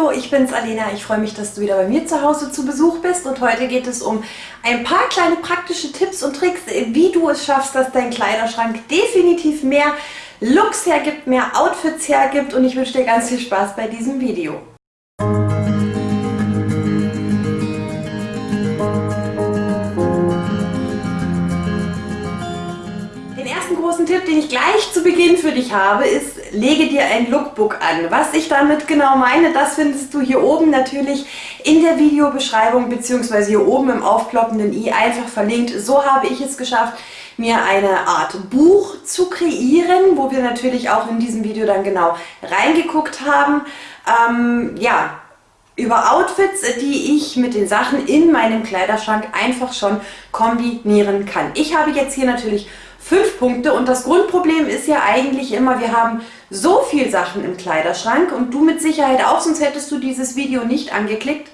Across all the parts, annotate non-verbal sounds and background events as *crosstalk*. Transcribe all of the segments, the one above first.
Hallo, ich bin's Alena. Ich freue mich, dass du wieder bei mir zu Hause zu Besuch bist und heute geht es um ein paar kleine praktische Tipps und Tricks, wie du es schaffst, dass dein Kleiderschrank definitiv mehr Looks hergibt, mehr Outfits hergibt und ich wünsche dir ganz viel Spaß bei diesem Video. Großen Tipp, den ich gleich zu Beginn für dich habe, ist, lege dir ein Lookbook an. Was ich damit genau meine, das findest du hier oben natürlich in der Videobeschreibung bzw. hier oben im aufploppenden i einfach verlinkt. So habe ich es geschafft, mir eine Art Buch zu kreieren, wo wir natürlich auch in diesem Video dann genau reingeguckt haben. Ähm, ja, über Outfits, die ich mit den Sachen in meinem Kleiderschrank einfach schon kombinieren kann. Ich habe jetzt hier natürlich fünf Punkte und das Grundproblem ist ja eigentlich immer, wir haben so viel Sachen im Kleiderschrank und du mit Sicherheit auch, sonst hättest du dieses Video nicht angeklickt,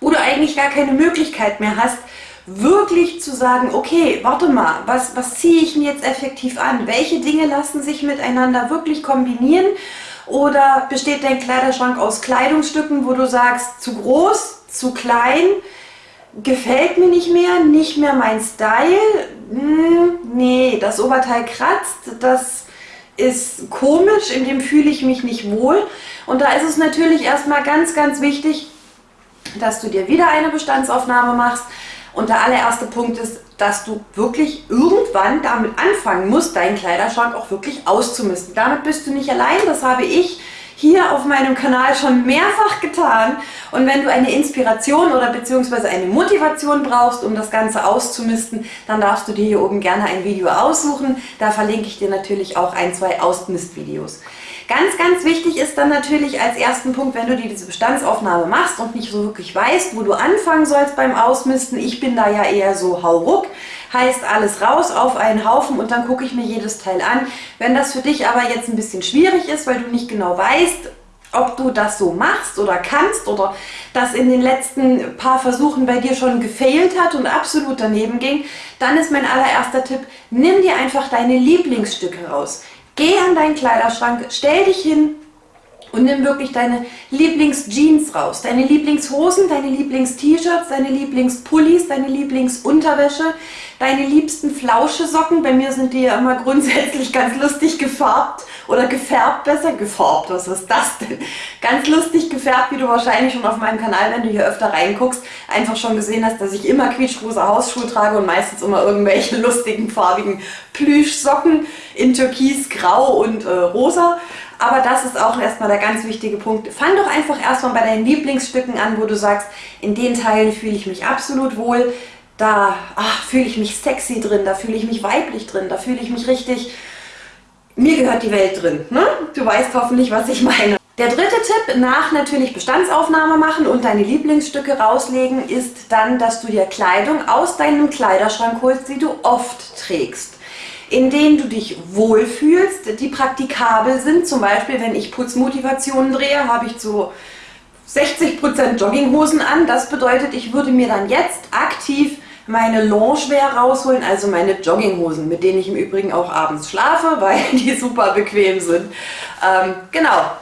wo du eigentlich gar keine Möglichkeit mehr hast, wirklich zu sagen, okay, warte mal, was, was ziehe ich mir jetzt effektiv an? Welche Dinge lassen sich miteinander wirklich kombinieren? Oder besteht dein Kleiderschrank aus Kleidungsstücken, wo du sagst, zu groß, zu klein, gefällt mir nicht mehr, nicht mehr mein Style, hm, nee, das Oberteil kratzt, das ist komisch, in dem fühle ich mich nicht wohl. Und da ist es natürlich erstmal ganz, ganz wichtig, dass du dir wieder eine Bestandsaufnahme machst. Und der allererste Punkt ist, dass du wirklich irgendwann damit anfangen musst, deinen Kleiderschrank auch wirklich auszumisten. Damit bist du nicht allein, das habe ich hier auf meinem Kanal schon mehrfach getan. Und wenn du eine Inspiration oder beziehungsweise eine Motivation brauchst, um das Ganze auszumisten, dann darfst du dir hier oben gerne ein Video aussuchen. Da verlinke ich dir natürlich auch ein, zwei Ausmistvideos. Ganz, ganz wichtig ist dann natürlich als ersten Punkt, wenn du dir diese Bestandsaufnahme machst und nicht so wirklich weißt, wo du anfangen sollst beim Ausmisten. Ich bin da ja eher so hauruck. Heißt alles raus auf einen Haufen und dann gucke ich mir jedes Teil an. Wenn das für dich aber jetzt ein bisschen schwierig ist, weil du nicht genau weißt, ob du das so machst oder kannst oder das in den letzten paar Versuchen bei dir schon gefailt hat und absolut daneben ging, dann ist mein allererster Tipp, nimm dir einfach deine Lieblingsstücke raus. Geh an deinen Kleiderschrank, stell dich hin und nimm wirklich deine Lieblingsjeans raus, deine Lieblingshosen, deine Lieblings-T-Shirts, deine Lieblingspullis, deine Lieblingsunterwäsche, deine liebsten Flauschesocken. Bei mir sind die ja immer *laughs* grundsätzlich ganz lustig gefärbt oder gefärbt, besser gefärbt. Was ist das denn? Ganz lustig gefärbt, wie du wahrscheinlich schon auf meinem Kanal, wenn du hier öfter reinguckst, einfach schon gesehen hast, dass ich immer quietschrosa Hausschuhe trage und meistens immer irgendwelche *laughs* lustigen farbigen Plüschsocken in Türkis, Grau und äh, Rosa. Aber das ist auch erstmal der ganz wichtige Punkt. Fang doch einfach erstmal bei deinen Lieblingsstücken an, wo du sagst, in den Teilen fühle ich mich absolut wohl da fühle ich mich sexy drin, da fühle ich mich weiblich drin, da fühle ich mich richtig, mir gehört die Welt drin. Ne? Du weißt hoffentlich, was ich meine. Der dritte Tipp, nach natürlich Bestandsaufnahme machen und deine Lieblingsstücke rauslegen, ist dann, dass du dir Kleidung aus deinem Kleiderschrank holst, die du oft trägst in denen du dich wohlfühlst, die praktikabel sind. Zum Beispiel, wenn ich Putzmotivationen drehe, habe ich so 60% Jogginghosen an. Das bedeutet, ich würde mir dann jetzt aktiv meine Loungewear rausholen, also meine Jogginghosen, mit denen ich im Übrigen auch abends schlafe, *laughs* weil die super bequem sind. Ähm, genau.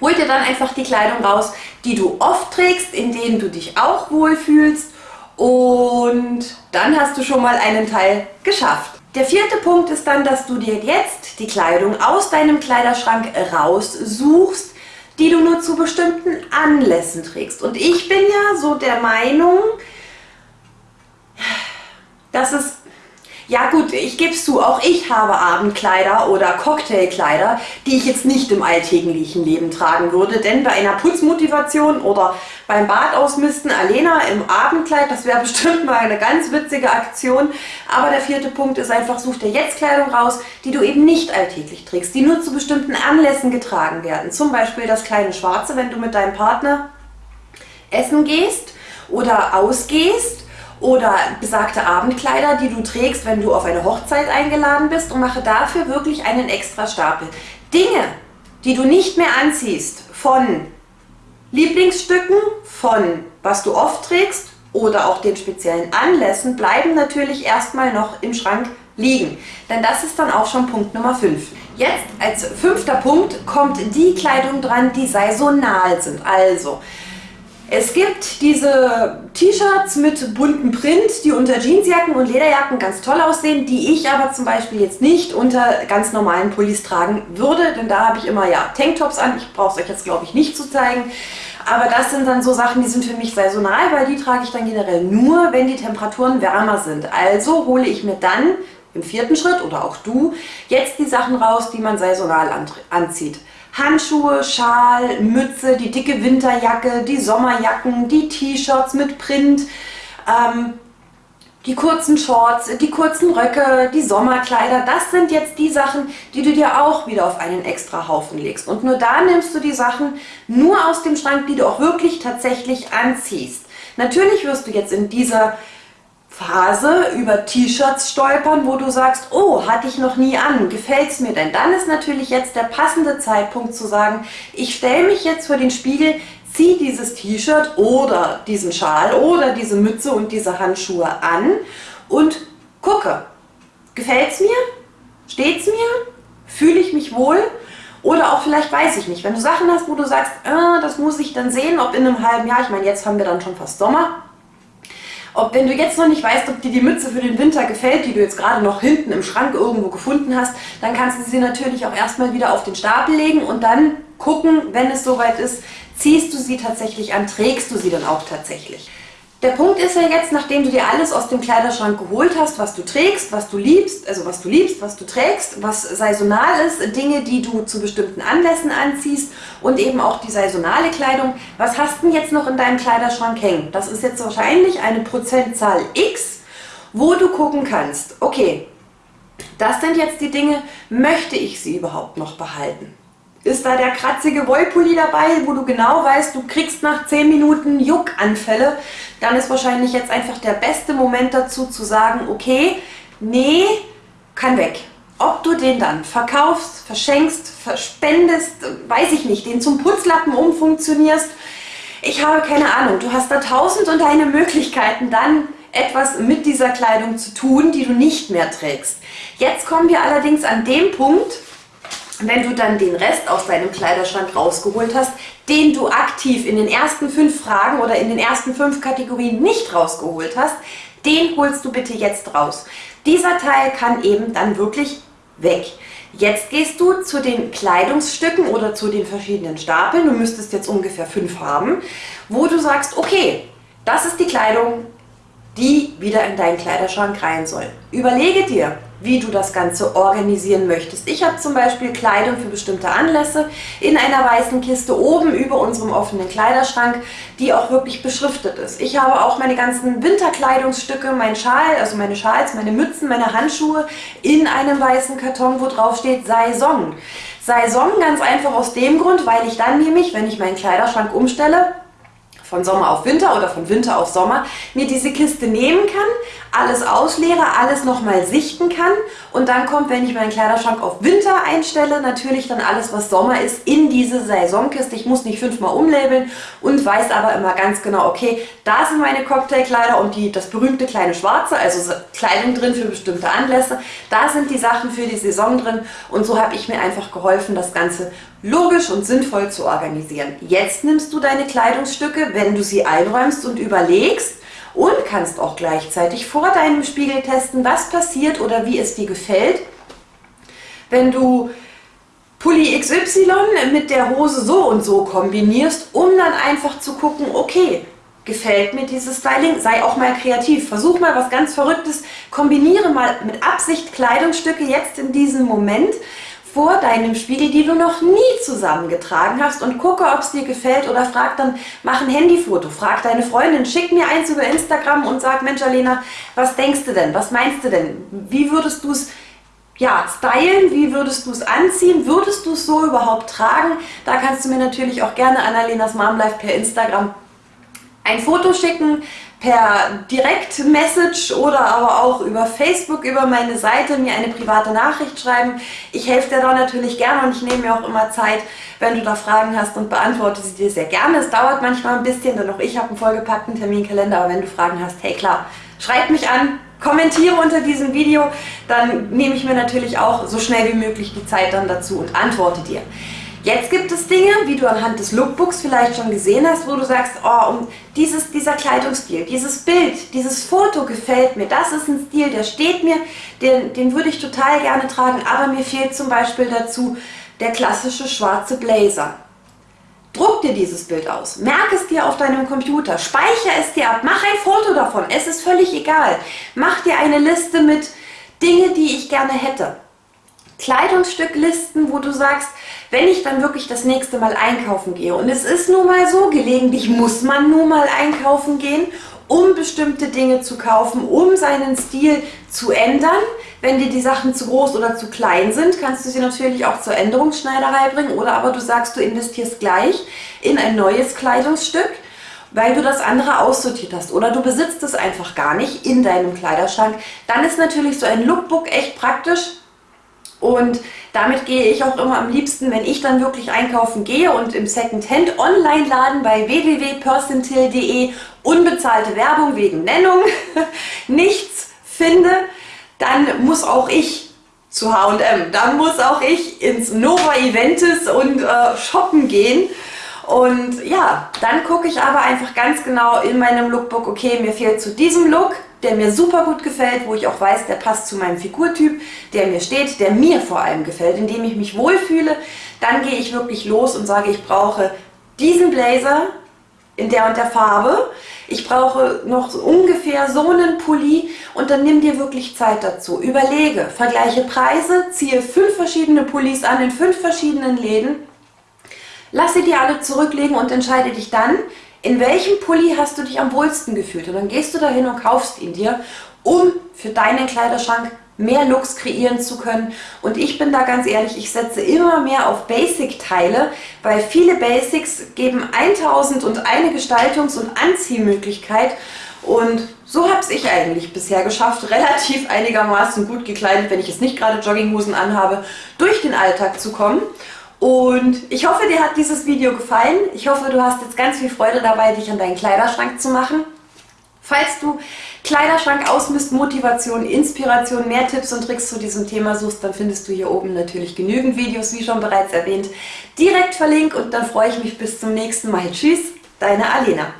Hol dir dann einfach die Kleidung raus, die du oft trägst, in denen du dich auch wohlfühlst und dann hast du schon mal einen Teil geschafft. Der vierte Punkt ist dann, dass du dir jetzt die Kleidung aus deinem Kleiderschrank raussuchst, die du nur zu bestimmten Anlässen trägst. Und ich bin ja so der Meinung, dass es ja gut, ich gebe zu, auch ich habe Abendkleider oder Cocktailkleider, die ich jetzt nicht im alltäglichen Leben tragen würde, denn bei einer Putzmotivation oder beim Bad ausmisten, Alena im Abendkleid, das wäre *laughs* bestimmt mal eine ganz witzige Aktion. Aber der vierte Punkt ist einfach, such dir jetzt Kleidung raus, die du eben nicht alltäglich trägst, die nur zu bestimmten Anlässen getragen werden. Zum Beispiel das kleine Schwarze, wenn du mit deinem Partner essen gehst oder ausgehst oder besagte Abendkleider, die du trägst, wenn du auf eine Hochzeit eingeladen bist und mache dafür wirklich einen extra Stapel. Dinge, die du nicht mehr anziehst, von Lieblingsstücken, von was du oft trägst oder auch den speziellen Anlässen, bleiben natürlich erstmal noch im Schrank liegen. Denn das ist dann auch schon Punkt Nummer 5. Jetzt als fünfter Punkt kommt die Kleidung dran, die saisonal sind. Also, es gibt diese T-Shirts mit bunten Print, die unter Jeansjacken und Lederjacken ganz toll aussehen, die ich aber zum Beispiel jetzt nicht unter ganz normalen Pullis tragen würde, denn da habe ich immer ja Tanktops an. Ich brauche es euch jetzt glaube ich nicht zu zeigen. Aber das sind dann so Sachen, die sind für mich saisonal, weil die trage ich dann generell nur, wenn die Temperaturen wärmer sind. Also hole ich mir dann im vierten Schritt oder auch du jetzt die Sachen raus, die man saisonal anzieht. Handschuhe, Schal, Mütze, die dicke Winterjacke, die Sommerjacken, die T-Shirts mit Print, ähm, die kurzen Shorts, die kurzen Röcke, die Sommerkleider, das sind jetzt die Sachen, die du dir auch wieder auf einen extra Haufen legst. Und nur da nimmst du die Sachen nur aus dem Schrank, die du auch wirklich tatsächlich anziehst. Natürlich wirst du jetzt in dieser Phase über T-Shirts stolpern, wo du sagst, oh, hatte ich noch nie an, gefällt es mir denn? Dann ist natürlich jetzt der passende Zeitpunkt zu sagen, ich stelle mich jetzt vor den Spiegel, ziehe dieses T-Shirt oder diesen Schal oder diese Mütze und diese Handschuhe an und gucke, gefällt es mir? Steht es mir? Fühle ich mich wohl? Oder auch vielleicht weiß ich nicht, wenn du Sachen hast, wo du sagst, äh, das muss ich dann sehen, ob in einem halben Jahr, ich meine, jetzt haben wir dann schon fast Sommer, ob wenn du jetzt noch nicht weißt, ob dir die Mütze für den Winter gefällt, die du jetzt gerade noch hinten im Schrank irgendwo gefunden hast, dann kannst du sie natürlich auch erstmal wieder auf den Stapel legen und dann gucken, wenn es soweit ist, ziehst du sie tatsächlich an, trägst du sie dann auch tatsächlich. Der Punkt ist ja jetzt, nachdem du dir alles aus dem Kleiderschrank geholt hast, was du trägst, was du liebst, also was du liebst, was du trägst, was saisonal ist, Dinge, die du zu bestimmten Anlässen anziehst und eben auch die saisonale Kleidung. Was hast du denn jetzt noch in deinem Kleiderschrank hängen? Das ist jetzt wahrscheinlich eine Prozentzahl X, wo du gucken kannst, okay, das sind jetzt die Dinge, möchte ich sie überhaupt noch behalten? Ist da der kratzige Wollpulli dabei, wo du genau weißt, du kriegst nach 10 Minuten Juckanfälle, dann ist wahrscheinlich jetzt einfach der beste Moment dazu zu sagen, okay, nee, kann weg. Ob du den dann verkaufst, verschenkst, verspendest, weiß ich nicht, den zum Putzlappen umfunktionierst, ich habe keine Ahnung. Du hast da tausend und eine Möglichkeiten, dann etwas mit dieser Kleidung zu tun, die du nicht mehr trägst. Jetzt kommen wir allerdings an dem Punkt, wenn du dann den Rest aus deinem Kleiderschrank rausgeholt hast, den du aktiv in den ersten fünf Fragen oder in den ersten fünf Kategorien nicht rausgeholt hast, den holst du bitte jetzt raus. Dieser Teil kann eben dann wirklich weg. Jetzt gehst du zu den Kleidungsstücken oder zu den verschiedenen Stapeln, du müsstest jetzt ungefähr fünf haben, wo du sagst, okay, das ist die Kleidung, die wieder in deinen Kleiderschrank rein soll. Überlege dir, wie du das Ganze organisieren möchtest. Ich habe zum Beispiel Kleidung für bestimmte Anlässe in einer weißen Kiste oben über unserem offenen Kleiderschrank, die auch wirklich beschriftet ist. Ich habe auch meine ganzen Winterkleidungsstücke, mein Schal, also meine Schals, meine Mützen, meine Handschuhe in einem weißen Karton, wo drauf steht Saison. Saison ganz einfach aus dem Grund, weil ich dann nämlich, wenn ich meinen Kleiderschrank umstelle, von Sommer auf Winter oder von Winter auf Sommer, mir diese Kiste nehmen kann, alles ausleere, alles nochmal sichten kann und dann kommt, wenn ich meinen Kleiderschrank auf Winter einstelle, natürlich dann alles, was Sommer ist, in diese Saisonkiste. Ich muss nicht fünfmal umlabeln und weiß aber immer ganz genau, okay, da sind meine Cocktailkleider und die, das berühmte kleine Schwarze, also Kleidung drin für bestimmte Anlässe, da sind die Sachen für die Saison drin und so habe ich mir einfach geholfen, das Ganze logisch und sinnvoll zu organisieren. Jetzt nimmst du deine Kleidungsstücke, wenn du sie einräumst und überlegst und kannst auch gleichzeitig vor deinem Spiegel testen, was passiert oder wie es dir gefällt, wenn du Pulli XY mit der Hose so und so kombinierst, um dann einfach zu gucken, okay, gefällt mir dieses Styling, sei auch mal kreativ, versuch mal was ganz Verrücktes, kombiniere mal mit Absicht Kleidungsstücke jetzt in diesem Moment, vor deinem Spiegel, die du noch nie zusammengetragen hast und gucke, ob es dir gefällt oder frag dann, mach ein Handyfoto, frag deine Freundin, schick mir eins über Instagram und sag, Mensch Alena, was denkst du denn, was meinst du denn, wie würdest du es ja, stylen, wie würdest du es anziehen, würdest du es so überhaupt tragen? Da kannst du mir natürlich auch gerne Annalenas Mom Life per Instagram ein Foto schicken, per Direktmessage oder aber auch über Facebook, über meine Seite mir eine private Nachricht schreiben. Ich helfe dir da natürlich gerne und ich nehme mir auch immer Zeit, wenn du da Fragen hast und beantworte sie dir sehr gerne. Es dauert manchmal ein bisschen, denn auch ich habe einen vollgepackten Terminkalender, aber wenn du Fragen hast, hey klar, schreib mich an, kommentiere unter diesem Video, dann nehme ich mir natürlich auch so schnell wie möglich die Zeit dann dazu und antworte dir. Jetzt gibt es Dinge, wie du anhand des Lookbooks vielleicht schon gesehen hast, wo du sagst, oh, um dieses, dieser Kleidungsstil, dieses Bild, dieses Foto gefällt mir, das ist ein Stil, der steht mir, den, den würde ich total gerne tragen, aber mir fehlt zum Beispiel dazu der klassische schwarze Blazer. Druck dir dieses Bild aus, merk es dir auf deinem Computer, speichere es dir ab, mach ein Foto davon, es ist völlig egal. Mach dir eine Liste mit Dinge, die ich gerne hätte. Kleidungsstücklisten, wo du sagst, wenn ich dann wirklich das nächste Mal einkaufen gehe und es ist nun mal so, gelegentlich muss man nun mal einkaufen gehen, um bestimmte Dinge zu kaufen, um seinen Stil zu ändern. Wenn dir die Sachen zu groß oder zu klein sind, kannst du sie natürlich auch zur Änderungsschneiderei bringen oder aber du sagst, du investierst gleich in ein neues Kleidungsstück, weil du das andere aussortiert hast oder du besitzt es einfach gar nicht in deinem Kleiderschrank. Dann ist natürlich so ein Lookbook echt praktisch, und damit gehe ich auch immer am liebsten, wenn ich dann wirklich einkaufen gehe und im Secondhand Online-Laden bei www.percentil.de unbezahlte Werbung wegen Nennung *laughs* nichts finde, dann muss auch ich zu H&M, dann muss auch ich ins Nova Eventis und äh, shoppen gehen. Und ja, dann gucke ich aber einfach ganz genau in meinem Lookbook, okay, mir fehlt zu diesem Look der mir super gut gefällt, wo ich auch weiß, der passt zu meinem Figurtyp, der mir steht, der mir vor allem gefällt, in dem ich mich wohlfühle, dann gehe ich wirklich los und sage, ich brauche diesen Blazer in der und der Farbe, ich brauche noch ungefähr so einen Pulli und dann nimm dir wirklich Zeit dazu. Überlege, vergleiche Preise, ziehe fünf verschiedene Pullis an in fünf verschiedenen Läden, lass sie dir alle zurücklegen und entscheide dich dann, in welchem Pulli hast du dich am wohlsten gefühlt? Und dann gehst du dahin und kaufst ihn dir, um für deinen Kleiderschrank mehr Looks kreieren zu können. Und ich bin da ganz ehrlich, ich setze immer mehr auf Basic-Teile, weil viele Basics geben 1000 und eine Gestaltungs- und Anziehmöglichkeit. Und so habe ich eigentlich bisher geschafft, *laughs* relativ einigermaßen gut gekleidet, wenn ich jetzt nicht gerade Jogginghosen anhabe, durch den Alltag zu kommen. Und ich hoffe, dir hat dieses Video gefallen. Ich hoffe, du hast jetzt ganz viel Freude dabei, dich an deinen Kleiderschrank zu machen. Falls du Kleiderschrank ausmisst, Motivation, Inspiration, mehr Tipps und Tricks zu diesem Thema suchst, dann findest du hier oben natürlich genügend Videos, wie schon bereits erwähnt, direkt verlinkt und dann freue ich mich bis zum nächsten Mal. Tschüss, deine Alena.